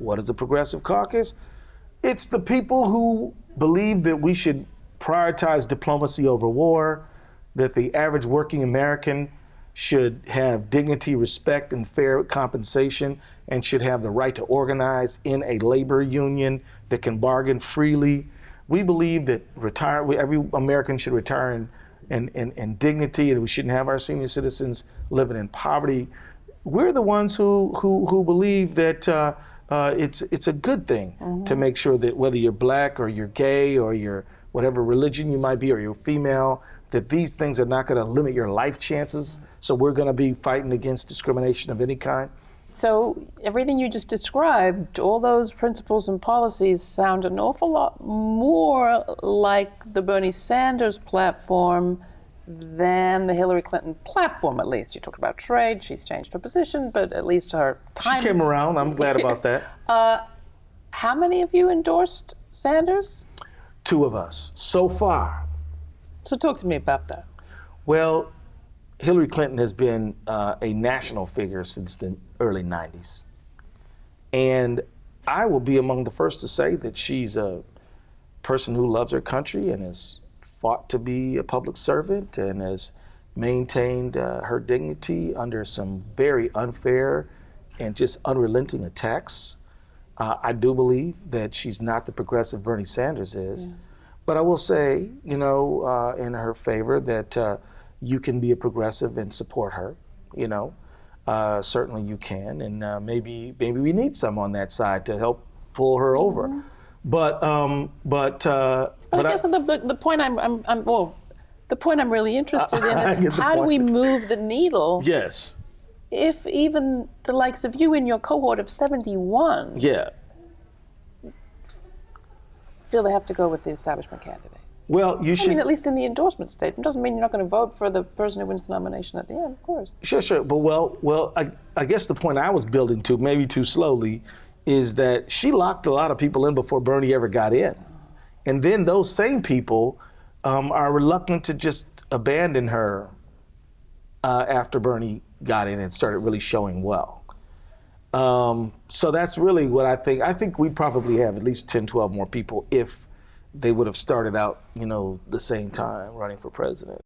What is a progressive caucus? It's the people who believe that we should prioritize diplomacy over war, that the average working American should have dignity, respect, and fair compensation, and should have the right to organize in a labor union that can bargain freely. We believe that retire, every American should retire in, in, in, in dignity, that we shouldn't have our senior citizens living in poverty. We're the ones who, who, who believe that uh, uh, it's, it's a good thing mm -hmm. to make sure that whether you're black or you're gay or you're whatever religion you might be or you're female, that these things are not going to limit your life chances. So we're going to be fighting against discrimination of any kind. So everything you just described, all those principles and policies sound an awful lot more like the Bernie Sanders platform than the Hillary Clinton platform, at least. You talked about trade, she's changed her position, but at least her time. She came around, I'm glad about that. uh, how many of you endorsed Sanders? Two of us, so far. So talk to me about that. Well, Hillary Clinton has been uh, a national figure since the early 90s. And I will be among the first to say that she's a person who loves her country and has fought to be a public servant and has maintained uh, her dignity under some very unfair and just unrelenting attacks. Uh, I do believe that she's not the progressive Bernie Sanders is. Yeah. But I will say, you know, uh, in her favor that uh, you can be a progressive and support her, you know. Uh, certainly you can, and uh, maybe maybe we need some on that side to help pull her over. Mm -hmm. But um, but uh, but I guess I, the, the point I'm, I'm, I'm well, the point I'm really interested in is how do we move the needle? Yes. If even the likes of you in your cohort of 71 yeah feel they have to go with the establishment candidate? Well, you I should. I mean, at least in the endorsement statement, doesn't mean you're not going to vote for the person who wins the nomination at the end, of course. Sure, sure. But well, well, I, I guess the point I was building to, maybe too slowly, is that she locked a lot of people in before Bernie ever got in, and then those same people um, are reluctant to just abandon her uh, after Bernie got in and started really showing well. Um, so that's really what I think. I think we probably have at least 10, 12 more people if they would have started out, you know, the same time running for president.